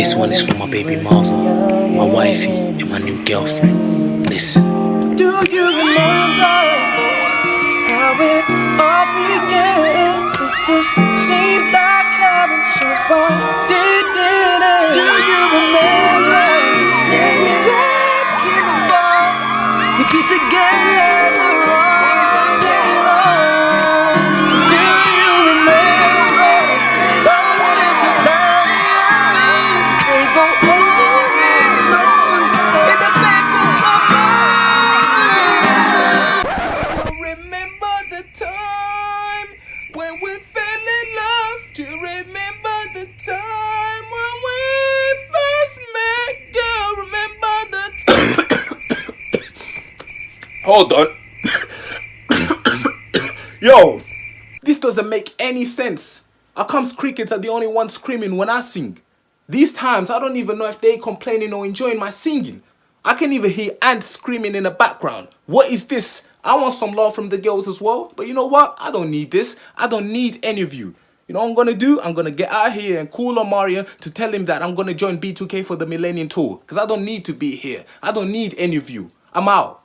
This one is for my baby Marvel, my wifey, and my new girlfriend. Listen. Do you remember how it all began? We fell in love. Do you remember the time when we first met? Girl, remember the time? Hold on. Yo, this doesn't make any sense. How comes crickets are the only ones screaming when I sing? These times, I don't even know if they complaining or enjoying my singing. I can even hear ants screaming in the background. What is this? I want some love from the girls as well. But you know what? I don't need this. I don't need any of you. You know what I'm gonna do? I'm gonna get out here and call Omarion to tell him that I'm gonna join B2K for the Millennium Tour. Because I don't need to be here. I don't need any of you. I'm out.